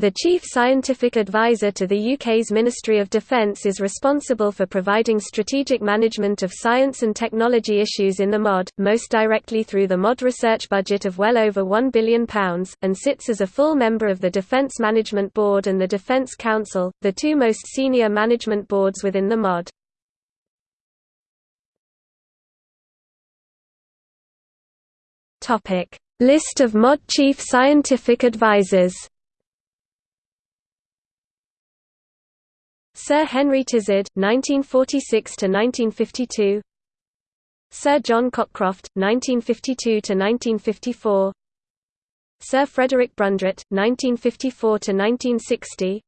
The Chief Scientific Advisor to the UK's Ministry of Defence is responsible for providing strategic management of science and technology issues in the MOD, most directly through the MOD research budget of well over £1 billion, and sits as a full member of the Defence Management Board and the Defence Council, the two most senior management boards within the MOD. List of MOD Chief Scientific Advisors Sir Henry Tizard (1946–1952), Sir John Cockcroft (1952–1954), Sir Frederick Brundrett (1954–1960),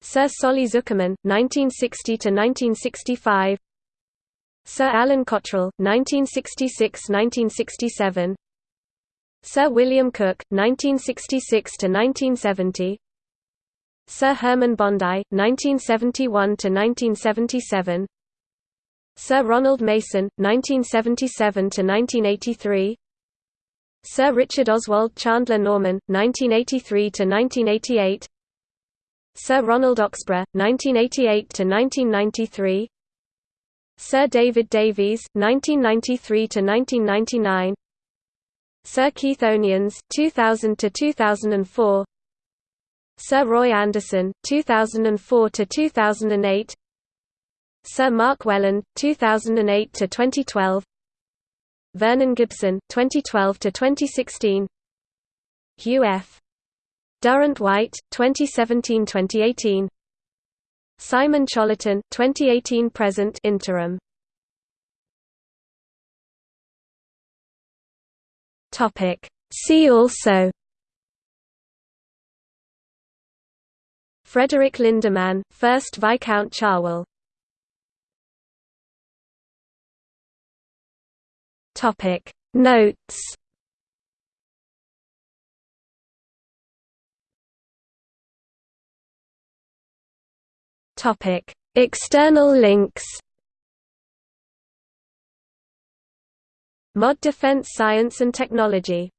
Sir Solly Zuckerman (1960–1965), Sir Alan Cottrell (1966–1967), Sir William Cook, (1966–1970). Sir Hermann Bondi, 1971–1977 Sir Ronald Mason, 1977–1983 Sir Richard Oswald Chandler Norman, 1983–1988 Sir Ronald Oxburgh, 1988–1993 Sir David Davies, 1993–1999 Sir Keith O'Nions, 2000–2004 Sir Roy Anderson, 2004 to 2008. Sir Mark Welland, 2008 to 2012. Vernon Gibson, 2012 to 2016. Hugh F. Durrant-Whyte, 2017-2018. Simon Cholerton, 2018 present interim. Topic See also Frederick Lindemann, 1st Viscount Cherwell Topic. Notes. Topic. External links. Mod Defense Science and Technology